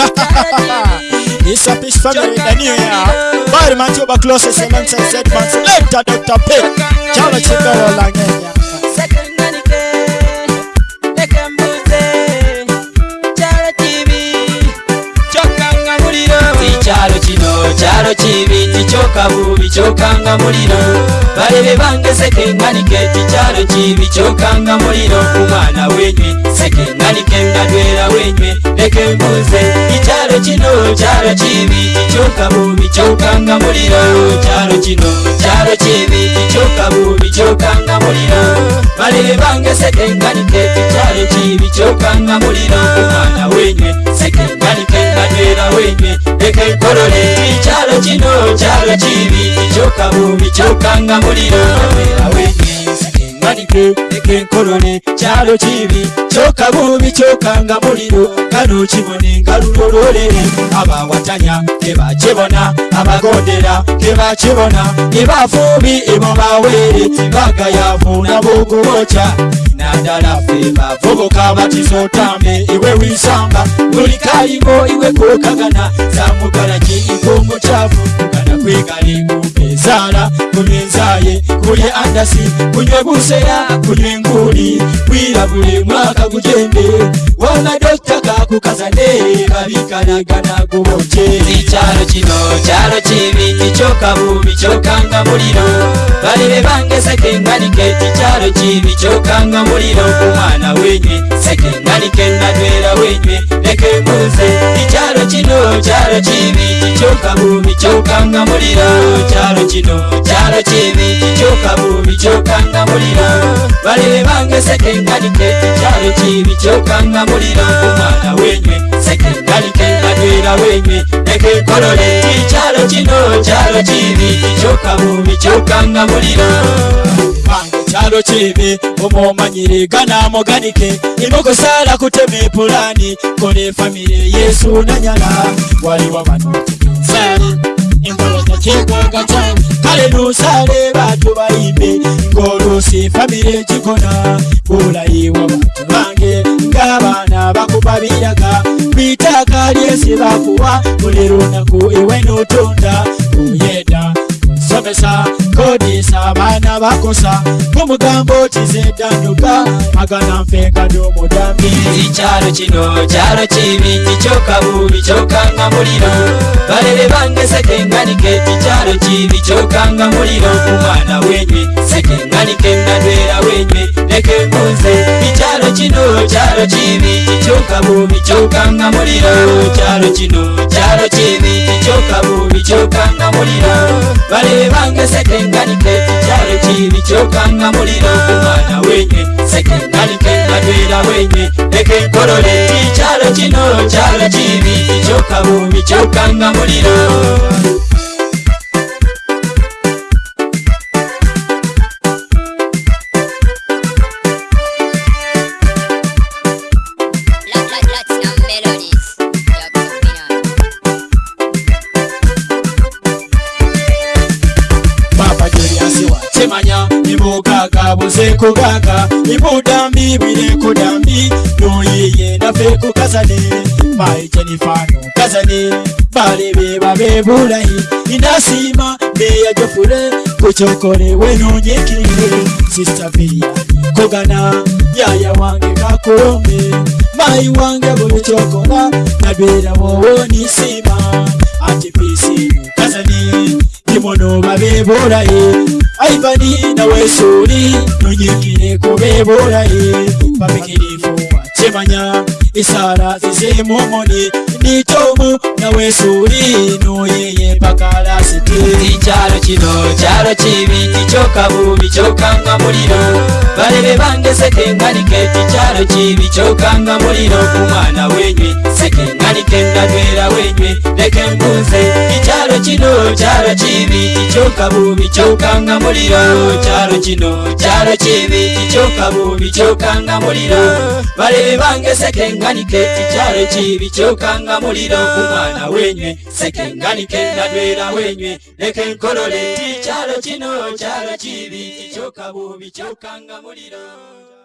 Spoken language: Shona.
It's a peace family in the new year. Fire man, you're my closest and answer said man. Enter Dr. Pitt. Chama Chikoro Langenya. kyalo kibi kicyoka bubi kyokanga muliro balebe bange sekenganike kikyalo kibi kyokanga muliro umwana wenywe sekenganike nga dwera wenywe leke mbuze chino chalo chibi choka bubi choka ngamuliro chalo chino chalo chibi choka bubi choka ngamuliro balele bange sekenganike chalo chibi choka ngamuliro mwana wenywe sekenganike nganywera wenywe leke korole chalo chino chalo chibi choka bubi choka ngamuliro mwana wenywe kanike ekenkoloni kyalo kibi kyoka bubi kyoka nga muliro kano kibone nga lulololere abawatanya tebakibona abagondera tebakibona ebafuubi ebobawere bagayavu nabogobokya nadala fe bavubuka batisootambe iwe wisamba buli kalimo iwe kokagana zamugalaki ikomukyavu kana kwegalimu mala kunywenzaye kulye andasi kunywe busera kunywe nguli bwira buli mwaka gugende wana dokita gakukazane babikanagana gubonje ikyalo kino kyalo kibi ticyokabumi kyokanga muliro balebe bange sekenganike tikyalo kibi kyokanga muliro kumwana wenywe sekenganike nadwera wenywe leke mbuze chino chalo chivi chokabumi chokanga mulira chalo chino chalo chivi chokabumi chokanga mulira balele bange sekenganike chalo chivi chokanga mulira omwana wenywe sekenganike nanywera wenywe nekekolole chalo chino chalo chivi chokabumi chokanga mulira chisalo chibi omomanyirega namoganike imokosala kuteme pulani kone famile yesu nanyala waliwa bantu ekwanga cyange kale nusale bantu bayimbe ngo lusi famile kikona bulayiwa bantu bange ngaabana bakuba biraga bitaka lyesi bakuwa buli lunaku iwe nutunda vakosa kumugambo chizedanyuka magana mfenga nomudami icyaro chino caro chivi nichokavuvi chokanga muliro valele vange sekenganike icyaro chivi chokanga muliro umwana wenywe sekenganike ngandwera wenywe leke nguze icyaro chino caro chivi nichokavuvi chokanga muliro caro chino caro chivi nichokavuvi chokanga muliro valele vange sekenganike nalyokanga muliro kumwana wenye sekendali kenabera wenye leke nkolole kicyalo kino kyalo kibi kicyokabumi kyokanga muliro Yeah nibukaka busekukaka nibudambi bwinekudambi noyeye ndafekukazane maijenifano kazane balebe babe bulahi indasima meyajofure kucokole wenonyekire sistabia kogana yaya wange kakulome mai wange bulucokola nadwera wowonisima atipisi kazane kimono babe bulahi aivani nawesuri nonyikire kuveborai pamikirifu achemanya isara zizemomoni nitomu nawesuri noyeye pakalasiti chalo chino chalo chivi ichokavuvi chokanga muliro vareve vange sekenganikei chalo chivi chokanga muliro kumwana wenywe sekenganikenda dwera wenywe leke mbuze chino chalo chibi choka bubi chokanga muliro chalo chino chalo chibi choka bubi chokanga muliro balebe bange sekenganike chalo chibi chokanga muliro kumwana wenywe sekenganike nadwera wenywe leke nkolole chalo chino chalo chibi choka bubi chokanga muliro